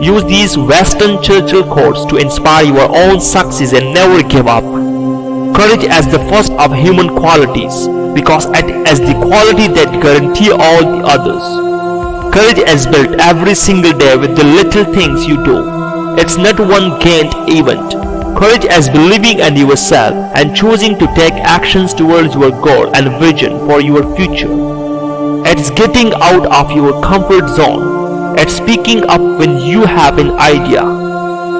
Use these Winston Churchill quotes to inspire your own success and never give up. Courage as the first of human qualities because it is the quality that guarantee all the others. Courage is built every single day with the little things you do. It's not one gained event. Courage is believing in yourself and choosing to take actions towards your goal and vision for your future. It's getting out of your comfort zone at speaking up when you have an idea.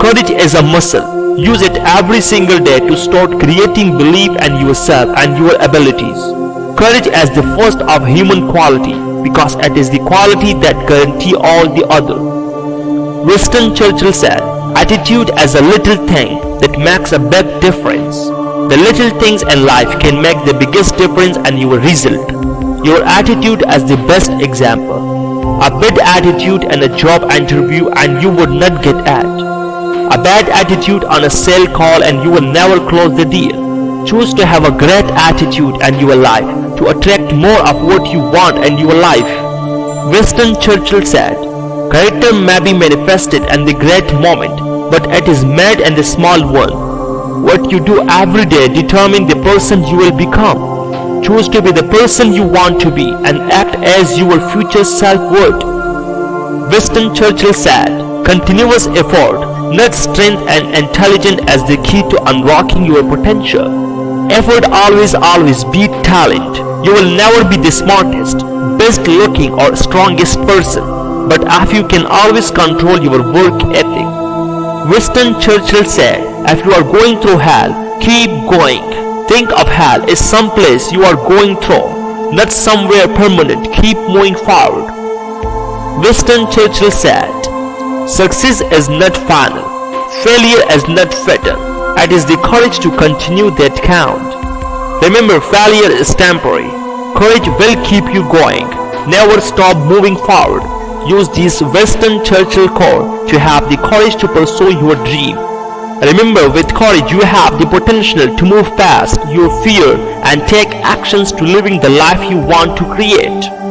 Courage is a muscle. Use it every single day to start creating belief in yourself and your abilities. Courage is the first of human quality because it is the quality that guarantee all the other. Winston Churchill said, attitude is a little thing that makes a big difference. The little things in life can make the biggest difference in your result. Your attitude is the best example a bad attitude in a job interview and you would not get at. A bad attitude on a sale call and you will never close the deal. Choose to have a great attitude in your life to attract more of what you want in your life. Winston Churchill said, Character may be manifested in the great moment, but it is made in the small one. What you do every day determines the person you will become. Choose to be the person you want to be and act as your future self would. Winston Churchill said, continuous effort, not strength and intelligence as the key to unlocking your potential. Effort always always beat talent. You will never be the smartest, best looking or strongest person, but if you can always control your work ethic. Winston Churchill said, if you are going through hell, keep going. Think of hell as some place you are going through, not somewhere permanent. Keep moving forward. Winston Churchill said, Success is not final. Failure is not fatal. It is the courage to continue that count. Remember, failure is temporary. Courage will keep you going. Never stop moving forward. Use this Winston Churchill core to have the courage to pursue your dream. Remember, with courage you have the potential to move past your fear and take actions to living the life you want to create.